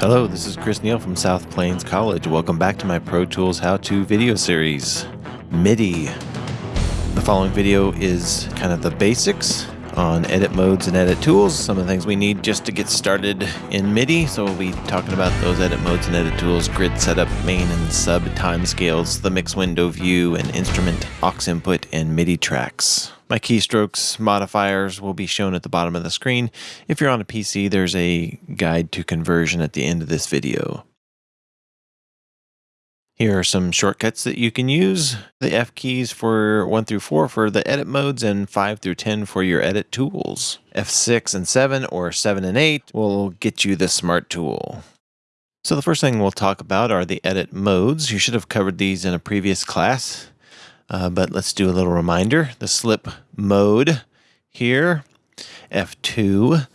Hello, this is Chris Neal from South Plains College. Welcome back to my Pro Tools How To video series, MIDI. The following video is kind of the basics on edit modes and edit tools, some of the things we need just to get started in MIDI. So we'll be talking about those edit modes and edit tools, grid setup, main and sub timescales, the mix window view, and instrument, aux input, and MIDI tracks. My keystrokes modifiers will be shown at the bottom of the screen. If you're on a PC, there's a guide to conversion at the end of this video. Here are some shortcuts that you can use. The F keys for 1 through 4 for the edit modes and 5 through 10 for your edit tools. F6 and 7 or 7 and 8 will get you the smart tool. So the first thing we'll talk about are the edit modes. You should have covered these in a previous class, uh, but let's do a little reminder. The slip mode here, F2,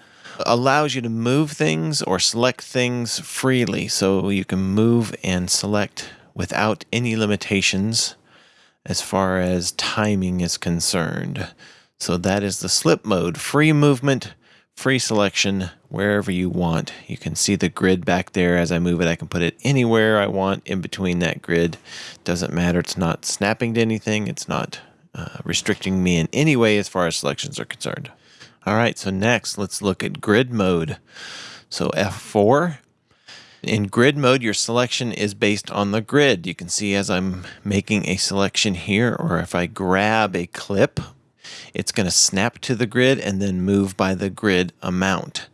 allows you to move things or select things freely. So you can move and select without any limitations as far as timing is concerned. So that is the slip mode, free movement, free selection wherever you want. You can see the grid back there as I move it. I can put it anywhere I want in between that grid. Doesn't matter. It's not snapping to anything. It's not uh, restricting me in any way as far as selections are concerned. All right, so next let's look at grid mode. So F4 in grid mode, your selection is based on the grid. You can see as I'm making a selection here, or if I grab a clip, it's going to snap to the grid and then move by the grid amount.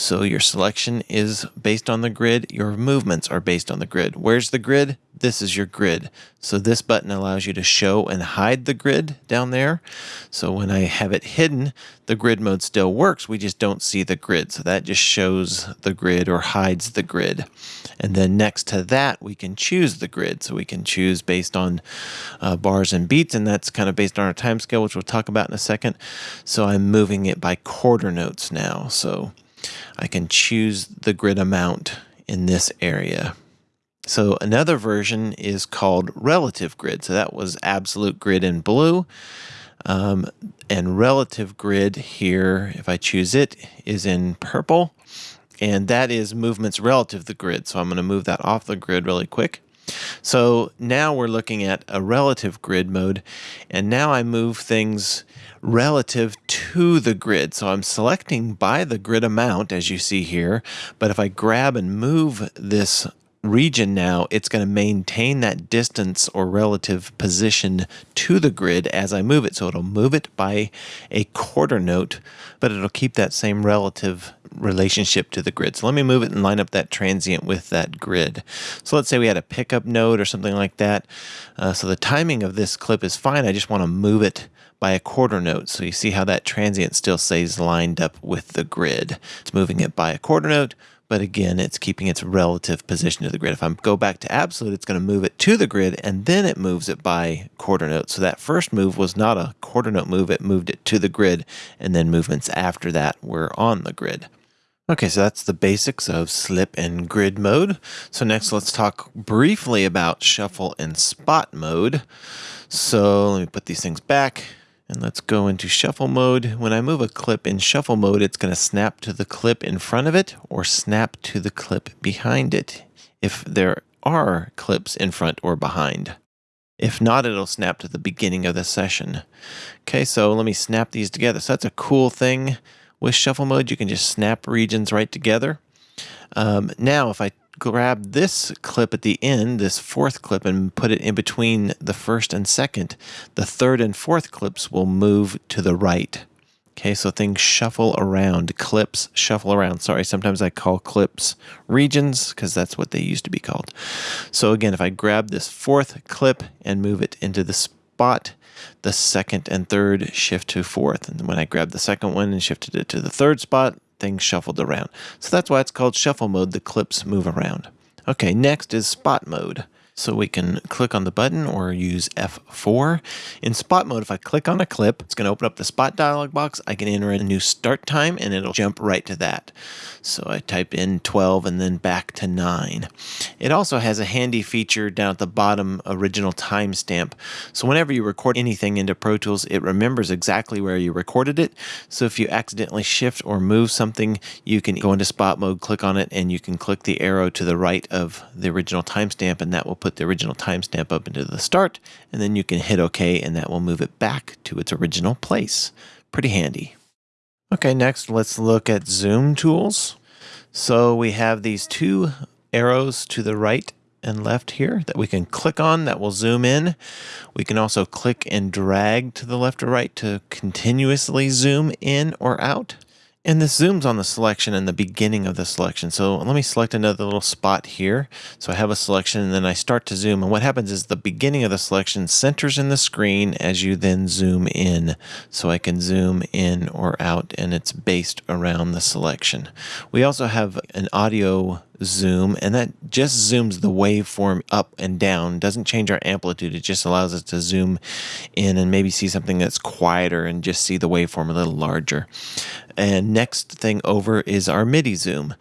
So your selection is based on the grid. Your movements are based on the grid. Where's the grid? This is your grid. So this button allows you to show and hide the grid down there. So when I have it hidden, the grid mode still works. We just don't see the grid. So that just shows the grid or hides the grid. And then next to that, we can choose the grid. So we can choose based on uh, bars and beats, and that's kind of based on our time scale, which we'll talk about in a second. So I'm moving it by quarter notes now. So I can choose the grid amount in this area. So another version is called relative grid. So that was absolute grid in blue. Um, and relative grid here, if I choose it, is in purple. And that is movements relative to the grid. So I'm going to move that off the grid really quick. So now we're looking at a relative grid mode. And now I move things relative to the grid. So I'm selecting by the grid amount, as you see here. But if I grab and move this region now, it's going to maintain that distance or relative position to the grid as I move it. So it'll move it by a quarter note, but it'll keep that same relative relationship to the grid. So let me move it and line up that transient with that grid. So let's say we had a pickup note or something like that. Uh, so the timing of this clip is fine. I just want to move it by a quarter note. So you see how that transient still stays lined up with the grid. It's moving it by a quarter note, but again, it's keeping its relative position to the grid. If I go back to absolute, it's going to move it to the grid, and then it moves it by quarter note. So that first move was not a quarter note move, it moved it to the grid, and then movements after that were on the grid. Okay, so that's the basics of slip and grid mode. So next let's talk briefly about shuffle and spot mode. So let me put these things back. And let's go into shuffle mode. When I move a clip in shuffle mode, it's going to snap to the clip in front of it or snap to the clip behind it if there are clips in front or behind. If not, it'll snap to the beginning of the session. Okay, so let me snap these together. So that's a cool thing with shuffle mode. You can just snap regions right together. Um, now, if I grab this clip at the end, this fourth clip, and put it in between the first and second, the third and fourth clips will move to the right. Okay, so things shuffle around, clips shuffle around. Sorry, sometimes I call clips regions because that's what they used to be called. So again, if I grab this fourth clip and move it into the spot, the second and third shift to fourth. And when I grab the second one and shifted it to the third spot, things shuffled around. So that's why it's called shuffle mode. The clips move around. Okay, next is spot mode. So we can click on the button or use F4. In spot mode, if I click on a clip, it's going to open up the spot dialog box. I can enter a new start time and it'll jump right to that. So I type in 12 and then back to 9. It also has a handy feature down at the bottom, original timestamp. So whenever you record anything into Pro Tools, it remembers exactly where you recorded it. So if you accidentally shift or move something, you can go into spot mode, click on it, and you can click the arrow to the right of the original timestamp and that will put the original timestamp up into the start, and then you can hit OK, and that will move it back to its original place. Pretty handy. Okay, next let's look at zoom tools. So we have these two arrows to the right and left here that we can click on that will zoom in. We can also click and drag to the left or right to continuously zoom in or out. And this zooms on the selection in the beginning of the selection. So let me select another little spot here. So I have a selection and then I start to zoom. And what happens is the beginning of the selection centers in the screen as you then zoom in. So I can zoom in or out and it's based around the selection. We also have an audio zoom and that just zooms the waveform up and down doesn't change our amplitude it just allows us to zoom in and maybe see something that's quieter and just see the waveform a little larger and next thing over is our MIDI zoom.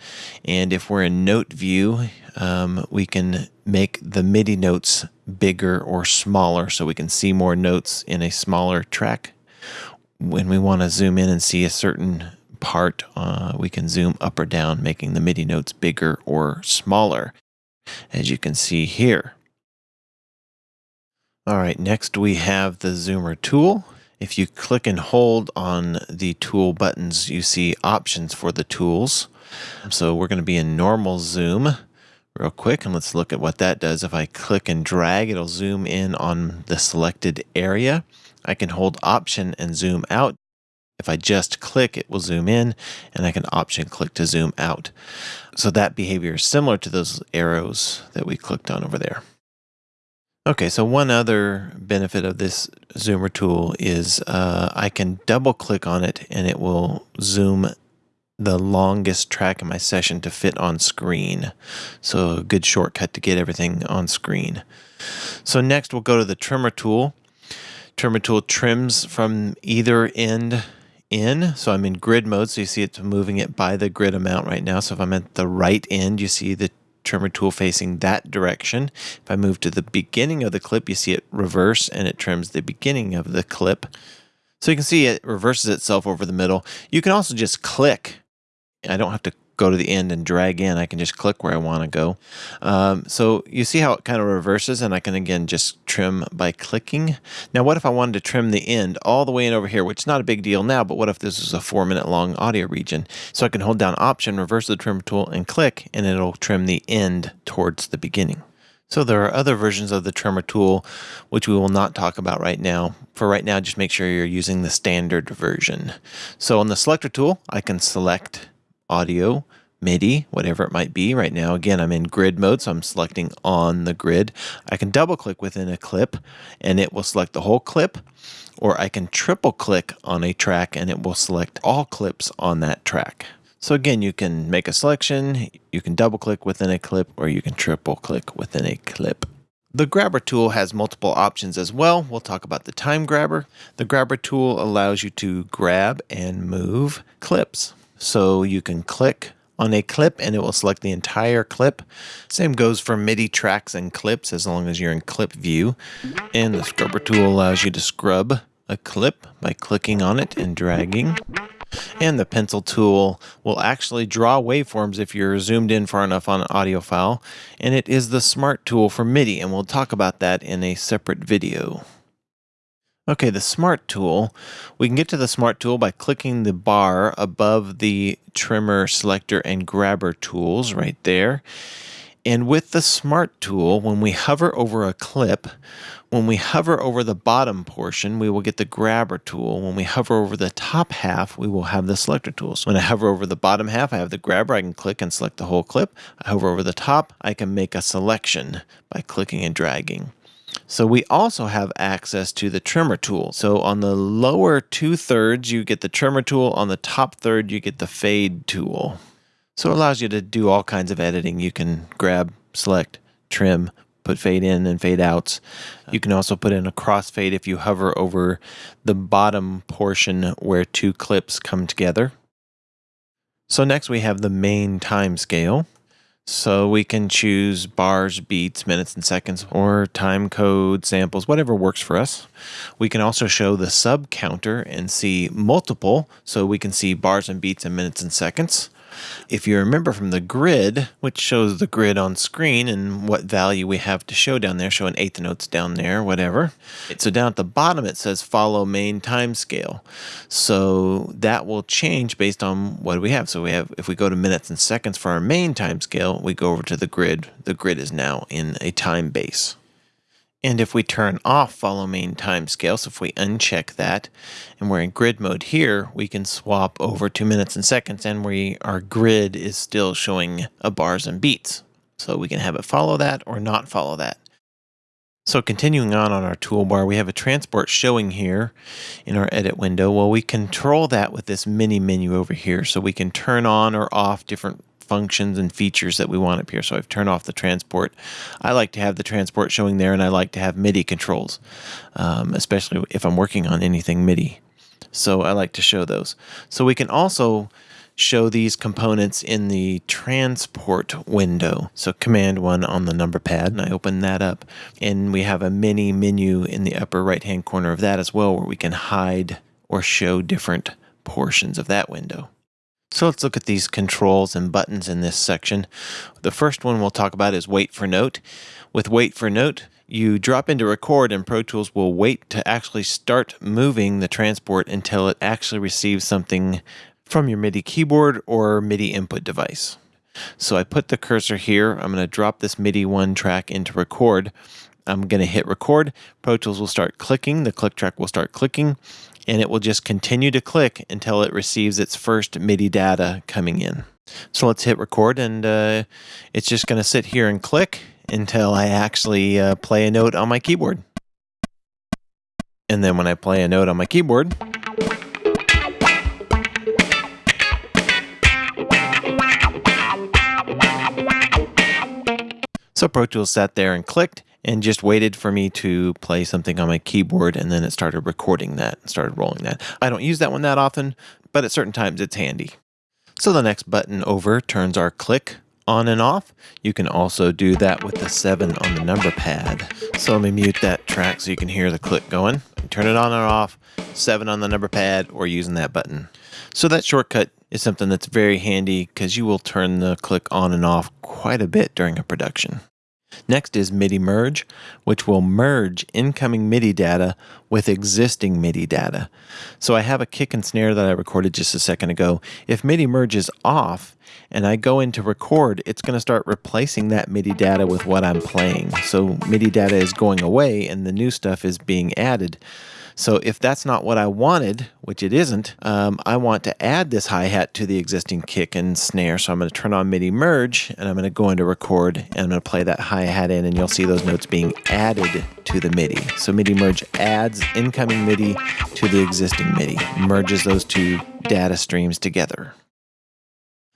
And if we're in note view, um, we can make the MIDI notes bigger or smaller so we can see more notes in a smaller track. When we want to zoom in and see a certain part, uh, we can zoom up or down, making the MIDI notes bigger or smaller, as you can see here. All right, next we have the zoomer tool. If you click and hold on the tool buttons, you see options for the tools. So we're going to be in normal zoom real quick and let's look at what that does. If I click and drag, it'll zoom in on the selected area. I can hold option and zoom out. If I just click, it will zoom in and I can option click to zoom out. So that behavior is similar to those arrows that we clicked on over there. Okay, so one other benefit of this zoomer tool is uh, I can double click on it and it will zoom the longest track in my session to fit on screen. So a good shortcut to get everything on screen. So next we'll go to the trimmer tool. Trimmer tool trims from either end in. So I'm in grid mode, so you see it's moving it by the grid amount right now. So if I'm at the right end, you see the trimmer tool facing that direction. If I move to the beginning of the clip, you see it reverse and it trims the beginning of the clip. So you can see it reverses itself over the middle. You can also just click. I don't have to go to the end and drag in. I can just click where I want to go. Um, so you see how it kind of reverses and I can again just trim by clicking. Now what if I wanted to trim the end all the way in over here, which is not a big deal now, but what if this is a four minute long audio region? So I can hold down option, reverse the trim tool and click and it'll trim the end towards the beginning. So there are other versions of the trimmer tool, which we will not talk about right now. For right now, just make sure you're using the standard version. So on the selector tool, I can select audio, MIDI, whatever it might be. Right now, again, I'm in grid mode, so I'm selecting on the grid. I can double click within a clip and it will select the whole clip, or I can triple click on a track and it will select all clips on that track. So again, you can make a selection, you can double click within a clip, or you can triple click within a clip. The grabber tool has multiple options as well. We'll talk about the time grabber. The grabber tool allows you to grab and move clips. So you can click on a clip and it will select the entire clip. Same goes for MIDI tracks and clips as long as you're in clip view. And the scrubber tool allows you to scrub a clip by clicking on it and dragging. And the pencil tool will actually draw waveforms if you're zoomed in far enough on an audio file. And it is the smart tool for MIDI, and we'll talk about that in a separate video. Okay, the Smart tool. We can get to the Smart tool by clicking the bar above the trimmer selector and grabber tools right there. And with the Smart tool, when we hover over a clip, when we hover over the bottom portion, we will get the grabber tool. When we hover over the top half, we will have the selector tool. So When I hover over the bottom half, I have the grabber. I can click and select the whole clip. I hover over the top, I can make a selection by clicking and dragging. So we also have access to the trimmer tool. So on the lower two thirds, you get the trimmer tool. On the top third, you get the fade tool. So it allows you to do all kinds of editing. You can grab, select, trim, put fade in and fade outs. You can also put in a crossfade if you hover over the bottom portion where two clips come together. So next we have the main time scale. So we can choose bars, beats, minutes, and seconds, or time code, samples, whatever works for us. We can also show the sub counter and see multiple, so we can see bars and beats and minutes and seconds. If you remember from the grid, which shows the grid on screen and what value we have to show down there, showing eighth notes down there, whatever. So down at the bottom it says follow main time scale. So that will change based on what we have. So we have, if we go to minutes and seconds for our main time scale, we go over to the grid. The grid is now in a time base. And if we turn off follow main time scale, so if we uncheck that and we're in grid mode here, we can swap over to minutes and seconds and we our grid is still showing a bars and beats. So we can have it follow that or not follow that. So continuing on on our toolbar, we have a transport showing here in our edit window. Well, we control that with this mini menu over here. So we can turn on or off different functions and features that we want up here. So I've turned off the transport. I like to have the transport showing there and I like to have MIDI controls, um, especially if I'm working on anything MIDI. So I like to show those. So we can also show these components in the transport window. So command one on the number pad and I open that up and we have a mini menu in the upper right hand corner of that as well where we can hide or show different portions of that window. So let's look at these controls and buttons in this section. The first one we'll talk about is wait for note. With wait for note, you drop into record and Pro Tools will wait to actually start moving the transport until it actually receives something from your MIDI keyboard or MIDI input device. So I put the cursor here. I'm going to drop this MIDI one track into record. I'm going to hit record. Pro Tools will start clicking. The click track will start clicking and it will just continue to click until it receives its first MIDI data coming in. So let's hit record and uh, it's just going to sit here and click until I actually uh, play a note on my keyboard. And then when I play a note on my keyboard, So Pro Tools sat there and clicked and just waited for me to play something on my keyboard and then it started recording that and started rolling that. I don't use that one that often, but at certain times it's handy. So the next button over turns our click on and off. You can also do that with the 7 on the number pad. So let me mute that track so you can hear the click going. Turn it on and off, 7 on the number pad, or using that button. So that shortcut is something that's very handy because you will turn the click on and off quite a bit during a production. Next is MIDI merge, which will merge incoming MIDI data with existing MIDI data. So I have a kick and snare that I recorded just a second ago. If MIDI merge is off and I go into record, it's going to start replacing that MIDI data with what I'm playing. So MIDI data is going away and the new stuff is being added. So if that's not what I wanted, which it isn't, um, I want to add this hi-hat to the existing kick and snare. So I'm going to turn on MIDI merge and I'm going to go into record and I'm going to play that hi-hat in and you'll see those notes being added to the MIDI. So MIDI merge adds incoming MIDI to the existing MIDI, merges those two data streams together.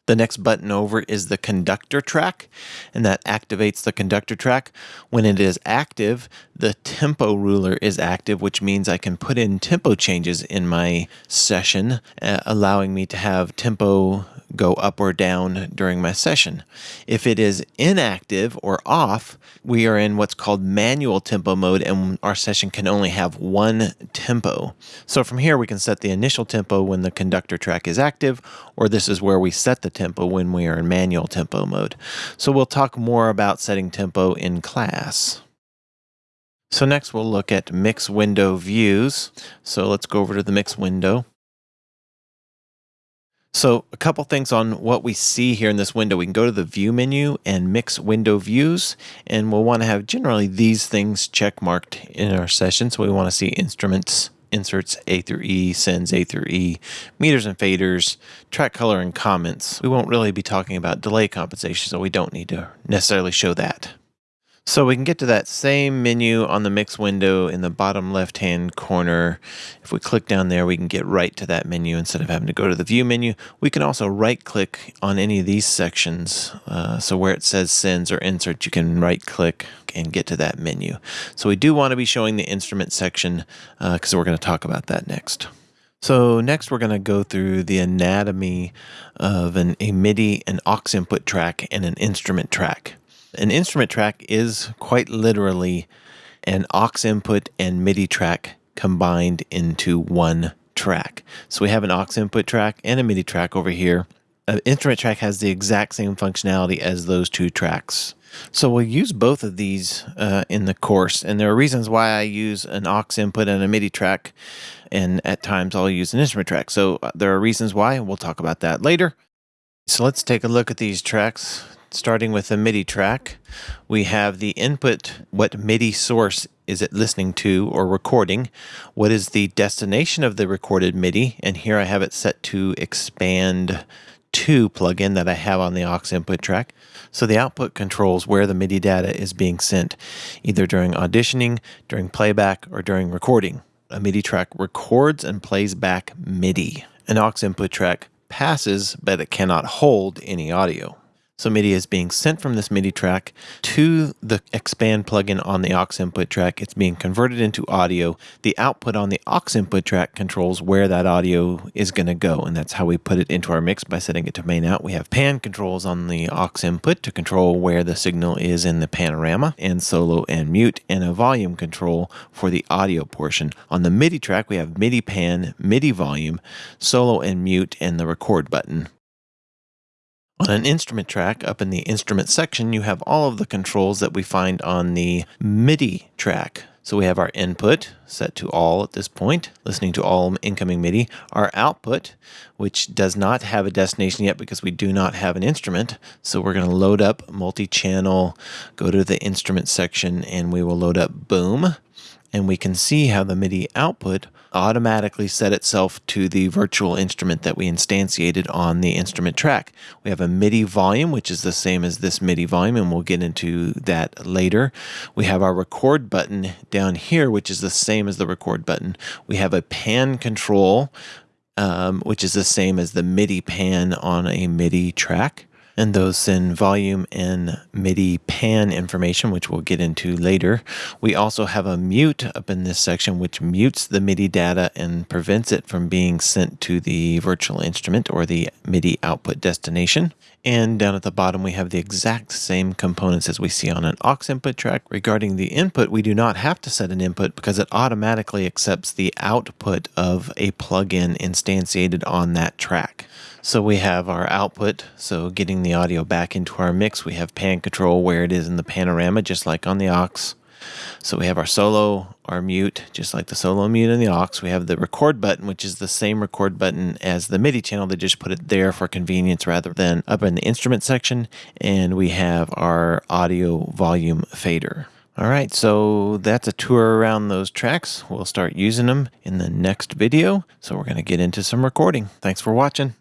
The next button over is the conductor track, and that activates the conductor track. When it is active, the tempo ruler is active, which means I can put in tempo changes in my session, uh, allowing me to have tempo go up or down during my session. If it is inactive or off, we are in what's called manual tempo mode and our session can only have one tempo. So from here we can set the initial tempo when the conductor track is active or this is where we set the tempo when we are in manual tempo mode. So we'll talk more about setting tempo in class. So next we'll look at mix window views. So let's go over to the mix window. So a couple things on what we see here in this window. We can go to the view menu and mix window views, and we'll want to have generally these things check marked in our session. So we want to see instruments, inserts A through E, sends A through E, meters and faders, track color and comments. We won't really be talking about delay compensation, so we don't need to necessarily show that. So we can get to that same menu on the mix window in the bottom left hand corner. If we click down there, we can get right to that menu instead of having to go to the view menu. We can also right click on any of these sections. Uh, so where it says sends or insert, you can right click, click and get to that menu. So we do want to be showing the instrument section because uh, we're going to talk about that next. So next we're going to go through the anatomy of an, a MIDI, an aux input track, and an instrument track. An instrument track is quite literally an aux input and MIDI track combined into one track. So we have an aux input track and a MIDI track over here. An instrument track has the exact same functionality as those two tracks. So we'll use both of these uh, in the course, and there are reasons why I use an aux input and a MIDI track, and at times I'll use an instrument track. So uh, there are reasons why, and we'll talk about that later. So let's take a look at these tracks. Starting with the MIDI track, we have the input, what MIDI source is it listening to or recording? What is the destination of the recorded MIDI? And here I have it set to expand to plugin that I have on the aux input track. So the output controls where the MIDI data is being sent, either during auditioning, during playback, or during recording. A MIDI track records and plays back MIDI. An aux input track passes, but it cannot hold any audio. So MIDI is being sent from this MIDI track to the Xpand plugin on the aux input track. It's being converted into audio. The output on the aux input track controls where that audio is going to go. And that's how we put it into our mix by setting it to main out. We have pan controls on the aux input to control where the signal is in the panorama and solo and mute and a volume control for the audio portion. On the MIDI track, we have MIDI pan, MIDI volume, solo and mute, and the record button. On an instrument track, up in the instrument section, you have all of the controls that we find on the MIDI track. So we have our input set to all at this point, listening to all incoming MIDI. Our output, which does not have a destination yet because we do not have an instrument. So we're going to load up multi-channel, go to the instrument section, and we will load up Boom and we can see how the MIDI output automatically set itself to the virtual instrument that we instantiated on the instrument track. We have a MIDI volume, which is the same as this MIDI volume, and we'll get into that later. We have our record button down here, which is the same as the record button. We have a pan control, um, which is the same as the MIDI pan on a MIDI track and those in volume and MIDI pan information, which we'll get into later. We also have a mute up in this section, which mutes the MIDI data and prevents it from being sent to the virtual instrument or the MIDI output destination. And down at the bottom, we have the exact same components as we see on an aux input track. Regarding the input, we do not have to set an input because it automatically accepts the output of a plugin instantiated on that track. So we have our output, so getting the audio back into our mix. We have pan control where it is in the panorama, just like on the aux. So we have our solo, our mute, just like the solo mute and the aux. We have the record button, which is the same record button as the MIDI channel. They just put it there for convenience rather than up in the instrument section. And we have our audio volume fader. All right, so that's a tour around those tracks. We'll start using them in the next video. So we're going to get into some recording. Thanks for watching.